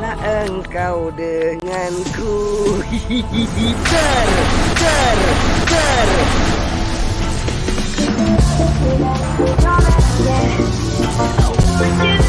Tetaplah engkau denganku hihihi, Ter, ter, ter Yeah. Oh,